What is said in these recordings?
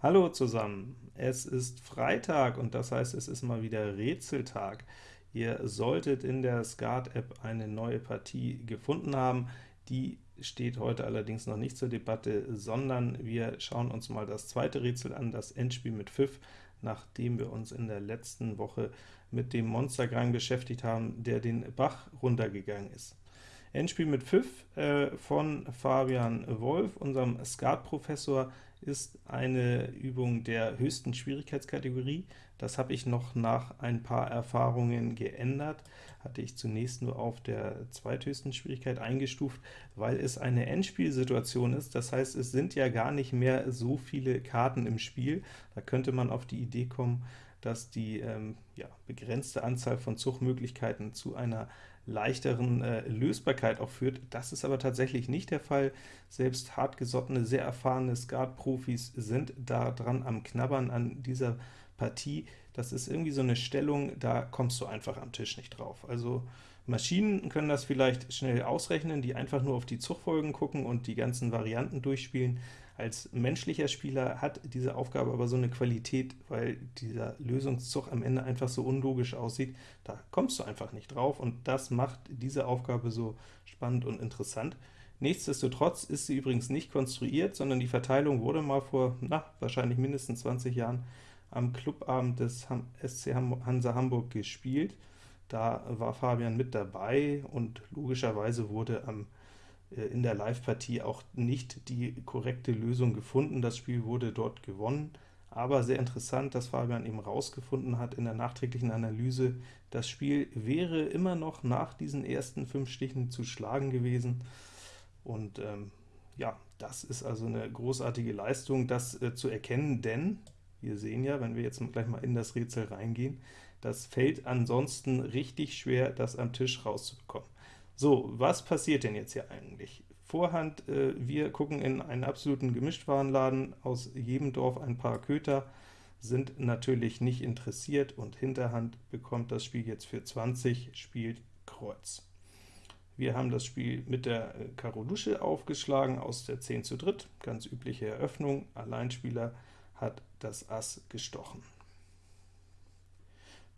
Hallo zusammen, es ist Freitag und das heißt, es ist mal wieder Rätseltag. Ihr solltet in der Skat-App eine neue Partie gefunden haben. Die steht heute allerdings noch nicht zur Debatte, sondern wir schauen uns mal das zweite Rätsel an, das Endspiel mit Pfiff, nachdem wir uns in der letzten Woche mit dem Monstergang beschäftigt haben, der den Bach runtergegangen ist. Endspiel mit Pfiff äh, von Fabian Wolf, unserem Skat-Professor, ist eine Übung der höchsten Schwierigkeitskategorie. Das habe ich noch nach ein paar Erfahrungen geändert, hatte ich zunächst nur auf der zweithöchsten Schwierigkeit eingestuft, weil es eine Endspielsituation ist, das heißt, es sind ja gar nicht mehr so viele Karten im Spiel, da könnte man auf die Idee kommen, dass die ähm, ja, begrenzte Anzahl von Zugmöglichkeiten zu einer leichteren äh, Lösbarkeit auch führt. Das ist aber tatsächlich nicht der Fall. Selbst hartgesottene, sehr erfahrene Skat-Profis sind da dran am Knabbern an dieser Partie. Das ist irgendwie so eine Stellung, da kommst du einfach am Tisch nicht drauf. Also Maschinen können das vielleicht schnell ausrechnen, die einfach nur auf die Zugfolgen gucken und die ganzen Varianten durchspielen. Als menschlicher Spieler hat diese Aufgabe aber so eine Qualität, weil dieser Lösungszug am Ende einfach so unlogisch aussieht, da kommst du einfach nicht drauf, und das macht diese Aufgabe so spannend und interessant. Nichtsdestotrotz ist sie übrigens nicht konstruiert, sondern die Verteilung wurde mal vor, na, wahrscheinlich mindestens 20 Jahren am Clubabend des SC Hansa Hamburg gespielt. Da war Fabian mit dabei, und logischerweise wurde am äh, in der Live-Partie auch nicht die korrekte Lösung gefunden. Das Spiel wurde dort gewonnen, aber sehr interessant, dass Fabian eben rausgefunden hat in der nachträglichen Analyse, das Spiel wäre immer noch nach diesen ersten fünf Stichen zu schlagen gewesen. Und ähm, ja, das ist also eine großartige Leistung, das äh, zu erkennen, denn wir sehen ja, wenn wir jetzt gleich mal in das Rätsel reingehen, das fällt ansonsten richtig schwer, das am Tisch rauszubekommen. So, was passiert denn jetzt hier eigentlich? Vorhand, äh, wir gucken in einen absoluten Gemischtwarenladen, aus jedem Dorf ein paar Köter, sind natürlich nicht interessiert, und Hinterhand bekommt das Spiel jetzt für 20, spielt Kreuz. Wir haben das Spiel mit der äh, Karo Lusche aufgeschlagen, aus der 10 zu dritt, ganz übliche Eröffnung, Alleinspieler hat das Ass gestochen.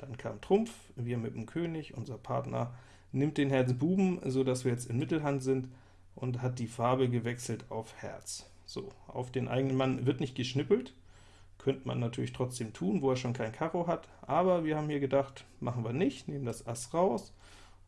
Dann kam Trumpf, wir mit dem König, unser Partner nimmt den Herz Buben, so dass wir jetzt in Mittelhand sind, und hat die Farbe gewechselt auf Herz. So, auf den eigenen Mann wird nicht geschnippelt, könnte man natürlich trotzdem tun, wo er schon kein Karo hat, aber wir haben hier gedacht, machen wir nicht, nehmen das Ass raus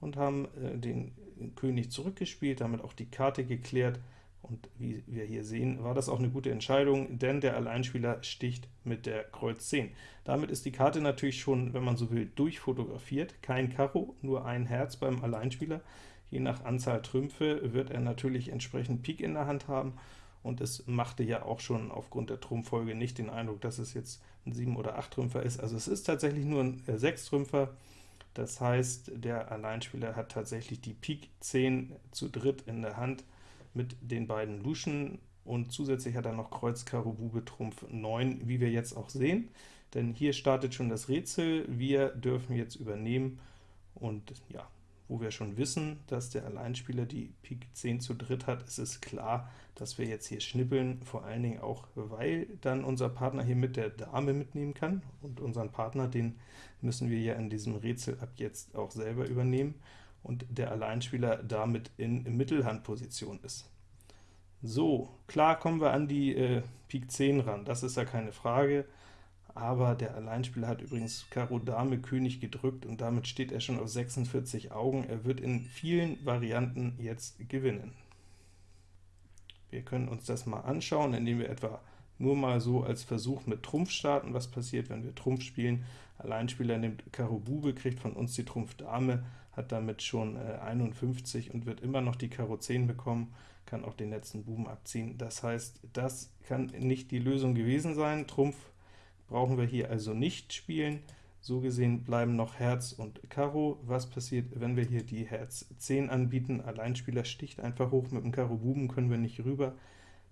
und haben äh, den König zurückgespielt, damit auch die Karte geklärt, und wie wir hier sehen, war das auch eine gute Entscheidung, denn der Alleinspieler sticht mit der Kreuz 10. Damit ist die Karte natürlich schon, wenn man so will, durchfotografiert. Kein Karo, nur ein Herz beim Alleinspieler. Je nach Anzahl Trümpfe wird er natürlich entsprechend Pik in der Hand haben, und es machte ja auch schon aufgrund der Trumpffolge nicht den Eindruck, dass es jetzt ein 7- oder 8-Trümpfer ist. Also es ist tatsächlich nur ein 6-Trümpfer, das heißt, der Alleinspieler hat tatsächlich die Pik 10 zu dritt in der Hand, mit den beiden Luschen, und zusätzlich hat er noch Kreuz, Karo, Bube, Trumpf 9, wie wir jetzt auch sehen. Denn hier startet schon das Rätsel, wir dürfen jetzt übernehmen, und ja, wo wir schon wissen, dass der Alleinspieler die Pik 10 zu dritt hat, ist es klar, dass wir jetzt hier schnippeln, vor allen Dingen auch, weil dann unser Partner hier mit der Dame mitnehmen kann, und unseren Partner, den müssen wir ja in diesem Rätsel ab jetzt auch selber übernehmen, und der Alleinspieler damit in Mittelhandposition ist. So, klar kommen wir an die äh, Pik 10 ran, das ist ja keine Frage, aber der Alleinspieler hat übrigens Karo Dame König gedrückt, und damit steht er schon auf 46 Augen. Er wird in vielen Varianten jetzt gewinnen. Wir können uns das mal anschauen, indem wir etwa nur mal so als Versuch mit Trumpf starten, was passiert, wenn wir Trumpf spielen. Alleinspieler nimmt Karo Bube, kriegt von uns die Trumpf Dame, hat damit schon äh, 51 und wird immer noch die Karo 10 bekommen, kann auch den letzten Buben abziehen. Das heißt, das kann nicht die Lösung gewesen sein. Trumpf brauchen wir hier also nicht spielen. So gesehen bleiben noch Herz und Karo. Was passiert, wenn wir hier die Herz 10 anbieten? Alleinspieler sticht einfach hoch, mit dem Karo Buben können wir nicht rüber.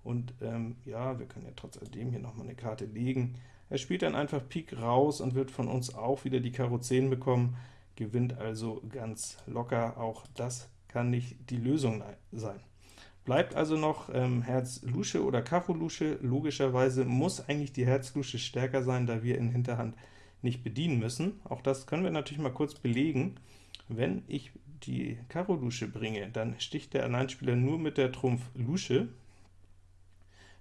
Und ähm, ja, wir können ja trotz alledem hier nochmal eine Karte legen. Er spielt dann einfach Pik raus und wird von uns auch wieder die Karo 10 bekommen, gewinnt also ganz locker. Auch das kann nicht die Lösung sein. Bleibt also noch ähm, Herz Lusche oder Karo Lusche. Logischerweise muss eigentlich die Herz Lusche stärker sein, da wir in Hinterhand nicht bedienen müssen. Auch das können wir natürlich mal kurz belegen. Wenn ich die Karo Lusche bringe, dann sticht der Alleinspieler nur mit der Trumpf Lusche.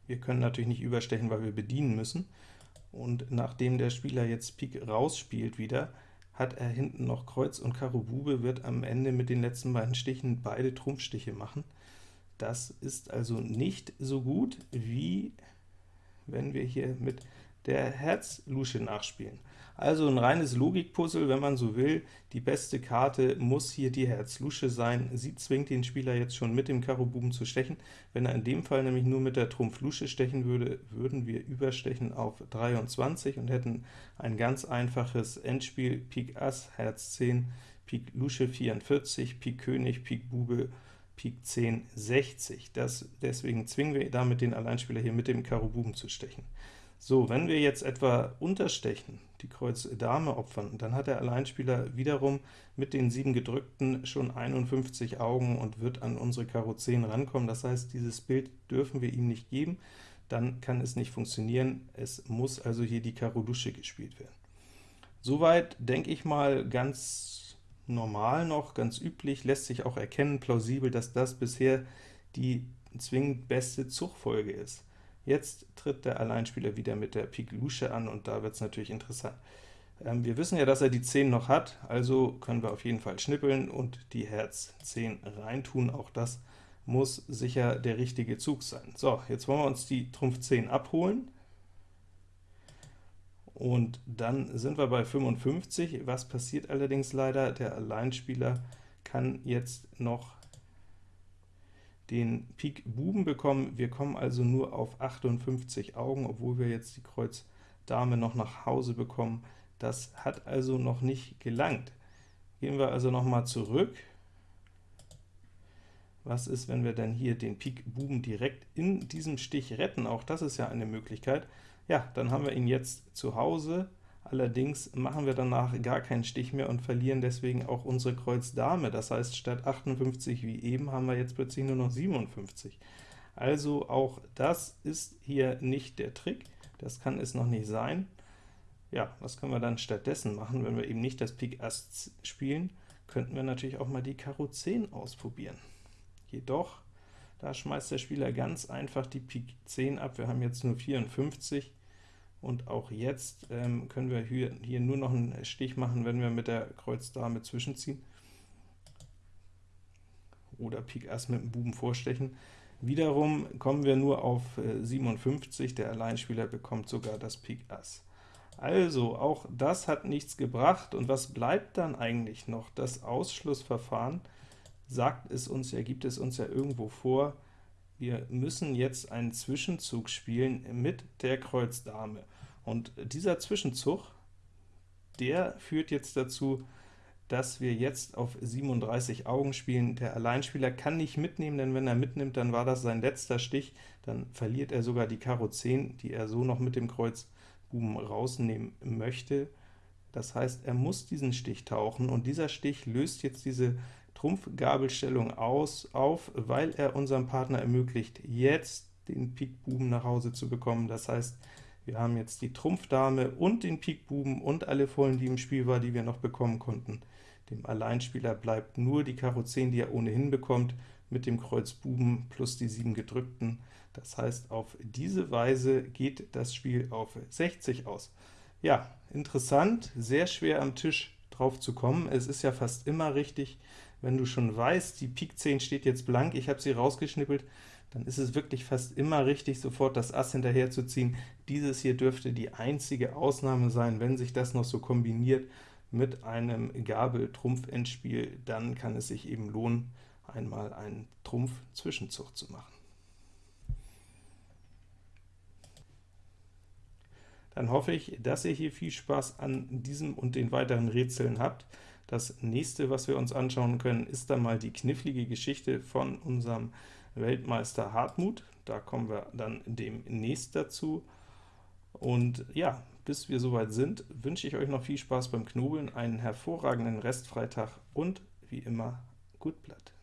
Wir können natürlich nicht überstechen, weil wir bedienen müssen. Und nachdem der Spieler jetzt Pik rausspielt wieder, hat er hinten noch Kreuz und Karo Bube, wird am Ende mit den letzten beiden Stichen beide Trumpfstiche machen. Das ist also nicht so gut, wie wenn wir hier mit der Herz-Lusche nachspielen. Also ein reines Logikpuzzle, wenn man so will. Die beste Karte muss hier die Herz-Lusche sein. Sie zwingt den Spieler jetzt schon mit dem Karo Buben zu stechen. Wenn er in dem Fall nämlich nur mit der Trumpf Lusche stechen würde, würden wir überstechen auf 23 und hätten ein ganz einfaches Endspiel Pik Ass, Herz 10, Pik Lusche 44, Pik König, Pik Bube, Pik 10, 60. Das, deswegen zwingen wir damit den Alleinspieler hier mit dem Karo Buben zu stechen. So, wenn wir jetzt etwa unterstechen, die Kreuz Dame opfern, dann hat der Alleinspieler wiederum mit den sieben gedrückten schon 51 Augen und wird an unsere Karo 10 rankommen. Das heißt, dieses Bild dürfen wir ihm nicht geben, dann kann es nicht funktionieren. Es muss also hier die Karo Dusche gespielt werden. Soweit, denke ich mal, ganz normal noch, ganz üblich, lässt sich auch erkennen, plausibel, dass das bisher die zwingend beste Zugfolge ist. Jetzt tritt der Alleinspieler wieder mit der Pik Lusche an, und da wird es natürlich interessant. Ähm, wir wissen ja, dass er die 10 noch hat, also können wir auf jeden Fall schnippeln und die Herz 10 reintun. Auch das muss sicher der richtige Zug sein. So, jetzt wollen wir uns die Trumpf 10 abholen, und dann sind wir bei 55. Was passiert allerdings leider? Der Alleinspieler kann jetzt noch den Pik Buben bekommen. Wir kommen also nur auf 58 Augen, obwohl wir jetzt die Kreuz Dame noch nach Hause bekommen. Das hat also noch nicht gelangt. Gehen wir also noch mal zurück. Was ist, wenn wir denn hier den Pik Buben direkt in diesem Stich retten? Auch das ist ja eine Möglichkeit. Ja, dann haben wir ihn jetzt zu Hause, Allerdings machen wir danach gar keinen Stich mehr und verlieren deswegen auch unsere Kreuz Dame. Das heißt, statt 58 wie eben haben wir jetzt plötzlich nur noch 57. Also auch das ist hier nicht der Trick, das kann es noch nicht sein. Ja, was können wir dann stattdessen machen, wenn wir eben nicht das Pik Ass spielen? Könnten wir natürlich auch mal die Karo 10 ausprobieren. Jedoch, da schmeißt der Spieler ganz einfach die Pik 10 ab, wir haben jetzt nur 54, und auch jetzt ähm, können wir hier, hier nur noch einen Stich machen, wenn wir mit der Kreuz Dame zwischenziehen oder Pik Ass mit dem Buben vorstechen. Wiederum kommen wir nur auf äh, 57, der Alleinspieler bekommt sogar das Pik Ass. Also, auch das hat nichts gebracht, und was bleibt dann eigentlich noch? Das Ausschlussverfahren sagt es uns ja, gibt es uns ja irgendwo vor, wir müssen jetzt einen Zwischenzug spielen mit der Kreuz Dame. Und dieser Zwischenzug, der führt jetzt dazu, dass wir jetzt auf 37 Augen spielen. Der Alleinspieler kann nicht mitnehmen, denn wenn er mitnimmt, dann war das sein letzter Stich, dann verliert er sogar die Karo 10, die er so noch mit dem Kreuz Buben rausnehmen möchte. Das heißt, er muss diesen Stich tauchen, und dieser Stich löst jetzt diese Trumpfgabelstellung aus, auf, weil er unserem Partner ermöglicht, jetzt den Pik Buben nach Hause zu bekommen. Das heißt, wir haben jetzt die Trumpfdame und den Pik Buben und alle Vollen, die im Spiel war, die wir noch bekommen konnten. Dem Alleinspieler bleibt nur die Karo 10, die er ohnehin bekommt, mit dem Kreuz Buben plus die 7 gedrückten. Das heißt, auf diese Weise geht das Spiel auf 60 aus. Ja, interessant, sehr schwer am Tisch drauf zu kommen. Es ist ja fast immer richtig, wenn du schon weißt, die Pik 10 steht jetzt blank, ich habe sie rausgeschnippelt, dann ist es wirklich fast immer richtig, sofort das Ass hinterher zu ziehen. Dieses hier dürfte die einzige Ausnahme sein, wenn sich das noch so kombiniert mit einem Gabel-Trumpf-Endspiel, dann kann es sich eben lohnen, einmal einen Trumpf-Zwischenzug zu machen. Dann hoffe ich, dass ihr hier viel Spaß an diesem und den weiteren Rätseln habt. Das nächste, was wir uns anschauen können, ist dann mal die knifflige Geschichte von unserem Weltmeister Hartmut. Da kommen wir dann demnächst dazu. Und ja, bis wir soweit sind, wünsche ich euch noch viel Spaß beim Knobeln, einen hervorragenden Restfreitag und wie immer gut Blatt.